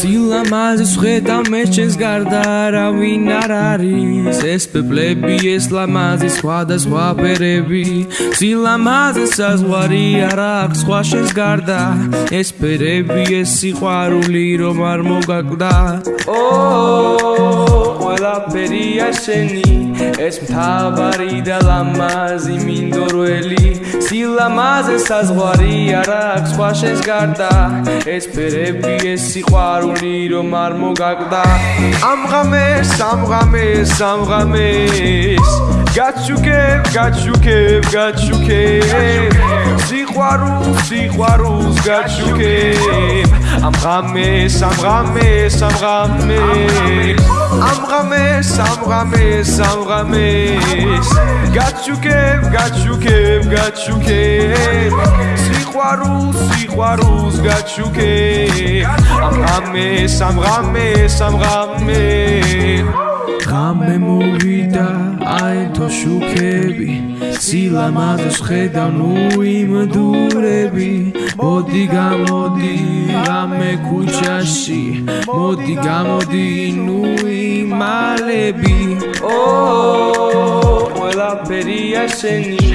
სილამაზეს ხედა მე ჩემს გარდა არავინ არ არის ეს პეპლები ეს ლამაზი სხვადასხვა ფერები სილამაზეს საზღვარი არ აქვს სხვა შენს გარდა ეს ფერები ეს სიყვარული რომ არ მოგაკვდა ო ყველაფერია შენი ეს მთავარი და ლამაზი მინდორველი. სილამაზე საზღვარი არ აქვს სხვა შენს გარდა. ეს ფერები ეს სიყვარული რომ არ მოგაკვდა ამ ღამეს ამ ღამეს ამ ღამეს გაჩუქებ გაჩუქებ გაჩუქებ. სიყვარულს სიყვარულს გაჩუქებ. ამ ღამეს ამ ღამეს ამ ღამეს ამ ღამეს ამ ღამეს ამ ღამეს გაჩუქებ გაჩუქებ გაჩუქებ სიყვარულს სიყვარულს გაჩუქებ ამ ღამეს ამ ღამეს ამ ღამეს ღამე მოვიდა აერთო შუქები სილამაზეს ხედა ნუ იმდურები მოდი გამოდი ღამე ქუჩაში მოდი გამოდი ნუ იმალები ო ყველაფერია შენი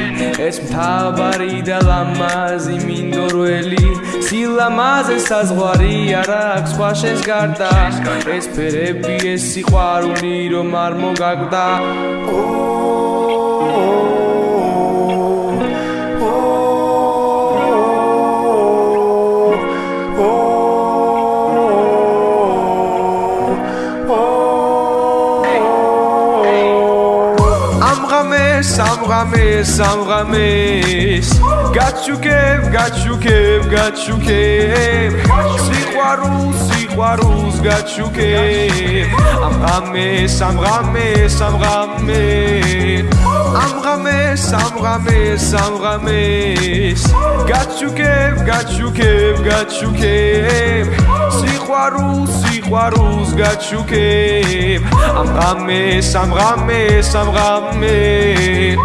ეს მთავარი და ლამაზი მინდორველი სილამაზე საზღვარი არ აქვს სხვა შენს გარდა. ეს ფერები ეს სიყვარული რომ არ მოგაკვდა სამღამეს სამღამეს გაჩუქებ გაჩუქებ გაჩუქებ. სიყვარულს სიყვარულს გაჩუქებ. ამ ღამეს ამ ღამეს ამ ღამეს ამ ღამეს ამ ღამეს ამ ღამეს გაჩუქებ გაჩუქებ გაჩუქებ. სიყვარულს სიყვარულს გაჩუქებ ამ ღამეს ამ ღამეს ამ ღამეს